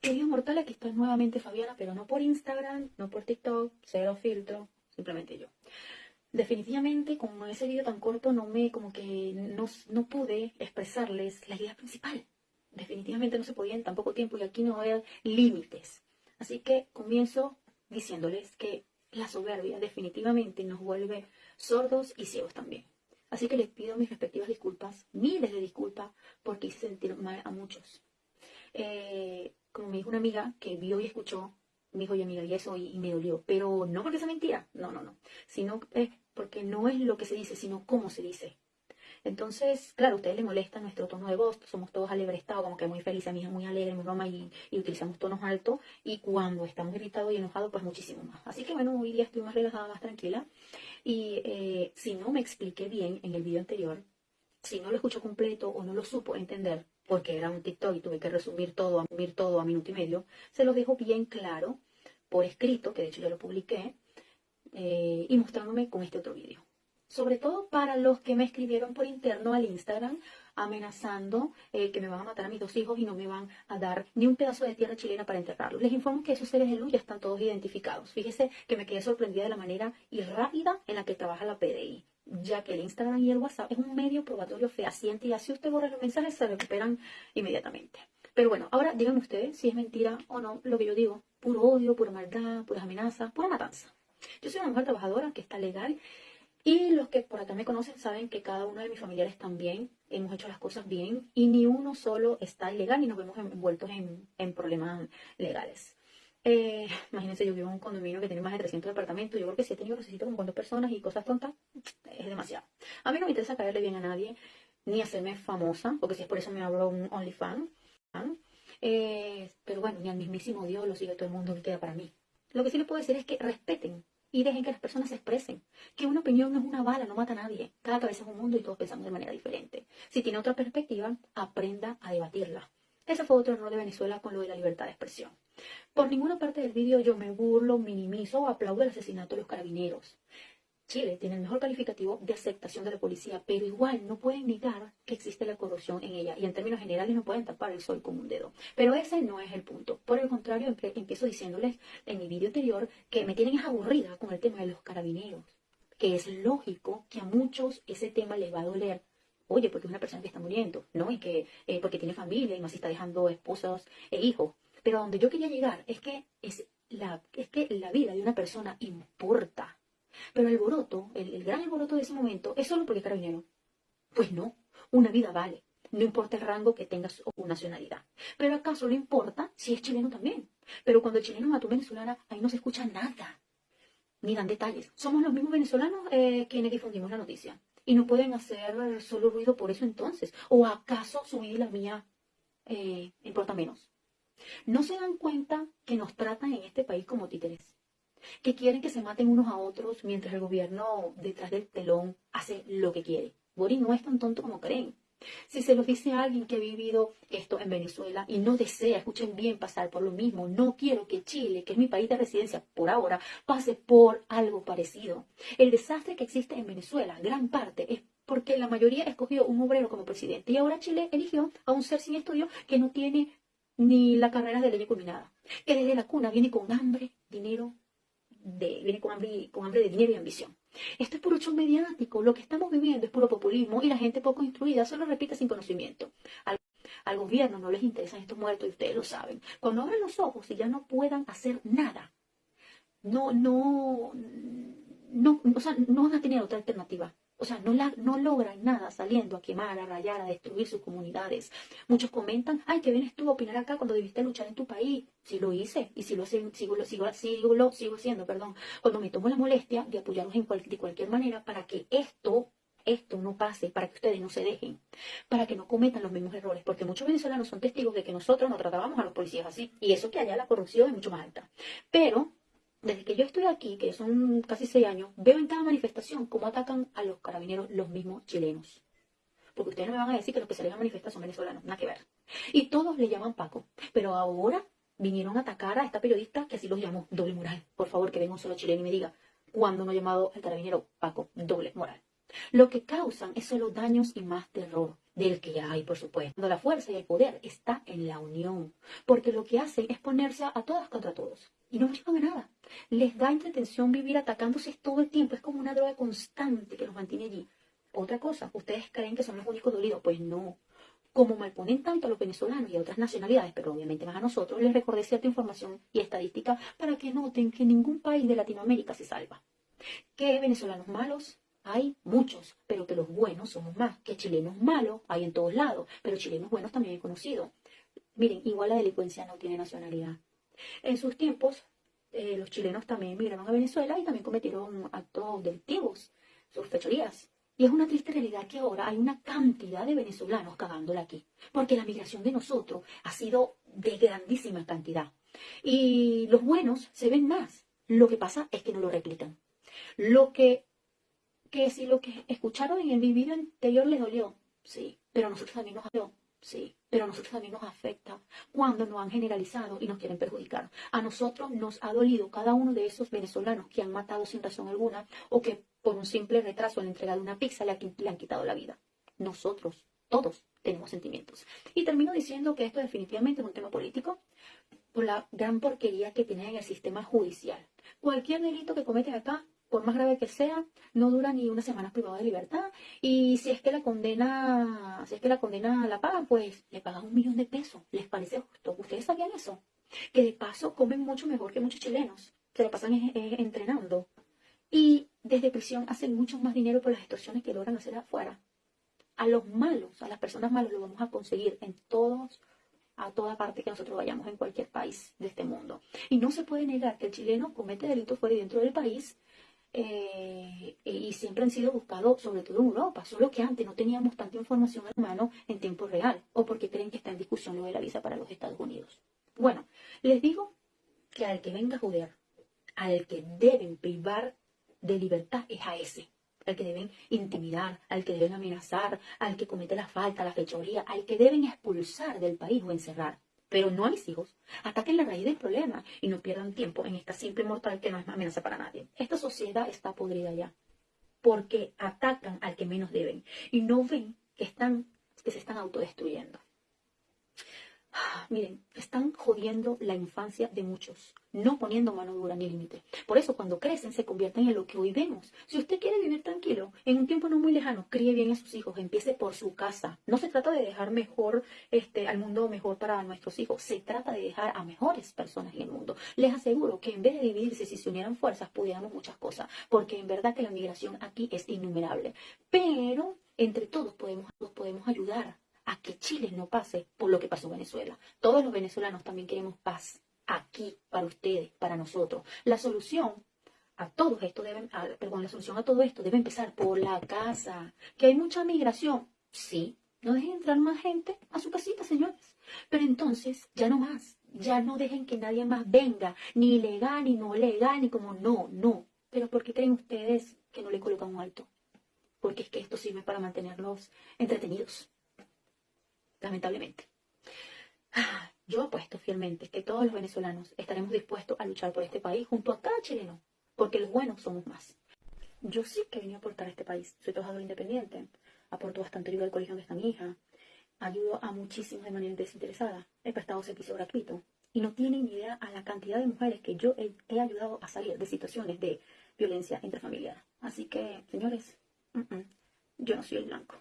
Queridos mortales, aquí está nuevamente Fabiana, pero no por Instagram, no por TikTok, cero filtro, simplemente yo. Definitivamente, con ese vídeo tan corto, no me, como que no, no pude expresarles la idea principal. Definitivamente no se podía en tan poco tiempo y aquí no haber límites. Así que comienzo diciéndoles que la soberbia definitivamente nos vuelve sordos y ciegos también. Así que les pido mis respectivas disculpas, miles de disculpas, porque hice sentir mal a muchos. Eh, como me dijo una amiga que vio y escuchó, me dijo, oye amiga, y eso, y, me dolió. Pero no porque sea mentira, no, no, no. Sino porque no es lo que se dice, sino cómo se dice. Entonces, claro, a ustedes les molesta nuestro tono de voz, somos todos alebrestados, como que muy felices, mi hija muy alegre, muy broma, y, y, utilizamos tonos altos, y cuando estamos irritados y enojados, pues muchísimo más. Así que bueno, hoy día estoy más relajada, más tranquila, y eh, si no me expliqué bien en el video anterior, si no lo escucho completo o no lo supo entender, porque era un TikTok y tuve que resumir todo, resumir todo a minuto y medio, se lo dejo bien claro por escrito, que de hecho ya lo publiqué, eh, y mostrándome con este otro video sobre todo para los que me escribieron por interno al Instagram amenazando eh, que me van a matar a mis dos hijos y no me van a dar ni un pedazo de tierra chilena para enterrarlos. Les informo que esos seres de luz ya están todos identificados. Fíjese que me quedé sorprendida de la manera y rápida en la que trabaja la PDI, ya que el Instagram y el WhatsApp es un medio probatorio fehaciente y así usted borra los mensajes se recuperan inmediatamente. Pero bueno, ahora díganme ustedes si es mentira o no lo que yo digo. Puro odio, pura maldad, puras amenazas, pura matanza. Yo soy una mujer trabajadora que está legal y los que por acá me conocen saben que cada uno de mis familiares también hemos hecho las cosas bien y ni uno solo está ilegal y nos vemos envueltos en, problemas legales. Eh, imagínense, yo vivo en un condominio que tiene más de 300 departamentos. Yo creo que si he tenido necesito con cuántas personas y cosas tontas, es demasiado. A mí no me interesa caerle bien a nadie, ni hacerme famosa, porque si es por eso me abro un OnlyFans. Eh, pero bueno, ni al mismísimo Dios lo sigue todo el mundo, que queda para mí. Lo que sí les puedo decir es que respeten y dejen que las personas se expresen. Que una opinión no es una bala, no mata a nadie. Cada cabeza es un mundo y todos pensamos de manera diferente. Si tiene otra perspectiva, aprenda a debatirla. Ese fue otro error de Venezuela con lo de la libertad de expresión. Por ninguna parte del vídeo yo me burlo, minimizo o aplaudo el asesinato de los carabineros. Chile tiene el mejor calificativo de aceptación de la policía, pero igual no pueden negar que existe la corrupción en ella y en términos generales no pueden tapar el sol con un dedo. Pero ese no es el punto. Por el contrario, empiezo diciéndoles en mi vídeo anterior que me tienen aburrida con el tema de los carabineros, que es lógico que a muchos ese tema les va a doler. Oye, porque es una persona que está muriendo, ¿no? Y que eh, porque tiene familia y más está dejando esposos e hijos. Pero a donde yo quería llegar es que es la, es que la vida de una persona importa pero el alboroto, el, gran alboroto de ese momento, es solo porque es carabinero. Pues no, una vida vale. No importa el rango que tengas o nacionalidad. Pero acaso le importa si es chileno también. Pero cuando el chileno mató a venezolana, ahí no se escucha nada. Ni dan detalles. Somos los mismos venezolanos eh, quienes difundimos la noticia. Y no pueden hacer solo ruido por eso entonces. ¿O acaso su vida y la mía eh, importa menos? No se dan cuenta que nos tratan en este país como títeres que quieren que se maten unos a otros mientras el gobierno detrás del telón hace lo que quiere. Boris no es tan tonto como creen. Si se lo dice a alguien que ha vivido esto en Venezuela y no desea, escuchen bien, pasar por lo mismo, no quiero que Chile, que es mi país de residencia por ahora, pase por algo parecido. El desastre que existe en Venezuela, gran parte, es porque la mayoría escogió un obrero como presidente y ahora Chile eligió a un ser sin estudio que no tiene ni la carrera de ley culminada, que desde la cuna viene con hambre, dinero de, viene con hambre, con hambre de dinero y ambición. Esto es puro show mediático. Lo que estamos viviendo es puro populismo y la gente poco instruida solo repite sin conocimiento. Al, al gobierno no les interesan estos muertos y ustedes lo saben. Cuando abren los ojos y ya no puedan hacer nada, no, no, no, o sea, no van a tener otra alternativa. O sea, no, la, no logran nada saliendo a quemar, a rayar, a destruir sus comunidades. Muchos comentan, ay, qué vienes tú a opinar acá cuando debiste luchar en tu país. Si lo hice y si lo sigo, sigo, sigo, sigo, sigo haciendo, perdón. Cuando me tomo la molestia de apoyarlos en de cualquier manera para que esto esto no pase, para que ustedes no se dejen, para que no cometan los mismos errores, porque muchos venezolanos son testigos de que nosotros no tratábamos a los policías así, y eso que allá la corrupción es mucho más alta. Pero desde que yo estoy aquí, que son casi seis años, veo en cada manifestación cómo atacan a los carabineros los mismos chilenos. Porque ustedes no me van a decir que los que salen a manifestar son venezolanos, nada que ver. Y todos le llaman Paco. Pero ahora vinieron a atacar a esta periodista que así los llamó doble moral. Por favor, que venga un solo chileno y me diga cuándo no ha llamado al carabinero Paco doble moral. Lo que causan es solo daños y más terror del que hay, por supuesto. La fuerza y el poder está en la unión, porque lo que hacen es ponerse a todas contra todos y no llevan a nada. Les da entretención vivir atacándose todo el tiempo, es como una droga constante que los mantiene allí. Otra cosa, ¿ustedes creen que son los únicos dolidos? Pues no. Como malponen tanto a los venezolanos y a otras nacionalidades, pero obviamente más a nosotros, les recordé cierta información y estadística para que noten que ningún país de Latinoamérica se salva. ¿Qué venezolanos malos? Hay muchos, pero que los buenos somos más. Que chilenos malos hay en todos lados, pero chilenos buenos también he conocido. Miren, igual la delincuencia no tiene nacionalidad. En sus tiempos, eh, los chilenos también emigraron a Venezuela y también cometieron actos delictivos, sus fechorías. Y es una triste realidad que ahora hay una cantidad de venezolanos cagándola aquí, porque la migración de nosotros ha sido de grandísima cantidad. Y los buenos se ven más. Lo que pasa es que no lo replican. Lo que, que si lo que escucharon en el vídeo anterior les dolió, sí, pero a nosotros también nos dolió, sí, pero a nosotros también nos afecta cuando nos han generalizado y nos quieren perjudicar. A nosotros nos ha dolido cada uno de esos venezolanos que han matado sin razón alguna o que por un simple retraso en la entrega de una pizza le, le han quitado la vida. Nosotros, todos, tenemos sentimientos. Y termino diciendo que esto definitivamente es un tema político por la gran porquería que tiene en el sistema judicial. Cualquier delito que cometes acá, por más grave que sea, no dura ni una semana privada de libertad. Y si es que la condena, si es que la condena la pagan, pues le pagan un millón de pesos. ¿Les parece justo? ¿Ustedes sabían eso? Que de paso comen mucho mejor que muchos chilenos. Se lo pasan entrenando. Y desde prisión hacen mucho más dinero por las extorsiones que logran hacer afuera. A los malos, a las personas malas, lo vamos a conseguir en todos, a toda parte que nosotros vayamos en cualquier país de este mundo. Y no se puede negar que el chileno comete delitos fuera y dentro del país eh, y siempre han sido buscados, sobre todo en Europa, solo que antes no teníamos tanta información en mano en tiempo real, o porque creen que está en discusión lo de la visa para los Estados Unidos. Bueno, les digo que al que venga a joder, al que deben privar de libertad es a ese, al que deben intimidar, al que deben amenazar, al que comete la falta, la fechoría, al que deben expulsar del país o encerrar. Pero no a mis hijos. Ataquen la raíz del problema y no pierdan tiempo en esta simple mortal que no es amenaza para nadie. Esta sociedad está podrida ya. Porque atacan al que menos deben y no ven que, están, que se están autodestruyendo. Miren, están jodiendo la infancia de muchos, no poniendo mano dura ni límite. Por eso cuando crecen se convierten en lo que hoy vemos. Si usted quiere vivir tranquilo, en un tiempo no muy lejano, críe bien a sus hijos, empiece por su casa. No se trata de dejar mejor este, al mundo mejor para nuestros hijos, se trata de dejar a mejores personas en el mundo. Les aseguro que en vez de dividirse, si se unieran fuerzas, pudiéramos muchas cosas, porque en verdad que la migración aquí es innumerable. Pero entre todos podemos, podemos ayudar a que Chile no pase por lo que pasó en Venezuela. Todos los venezolanos también queremos paz aquí para ustedes, para nosotros. La solución a todo esto debe, perdón, la solución a todo esto debe empezar por la casa. Que hay mucha migración, sí, no dejen entrar más gente a su casita, señores. Pero entonces, ya no más. Ya no dejen que nadie más venga, ni legal, ni no legal, ni como no, no. Pero ¿por qué creen ustedes que no le colocan un alto? Porque es que esto sirve para mantenerlos entretenidos lamentablemente. Ah, yo apuesto fielmente que todos los venezolanos estaremos dispuestos a luchar por este país junto a cada chileno, porque los buenos somos más. Yo sí que vine a aportar a este país. Soy trabajador independiente, aporto bastante ayuda al colegio donde está mi hija, ayudo a muchísimos de manera desinteresada, he prestado servicio gratuito y no tienen idea a la cantidad de mujeres que yo he, ayudado a salir de situaciones de violencia intrafamiliar. Así que, señores, yo no soy el blanco.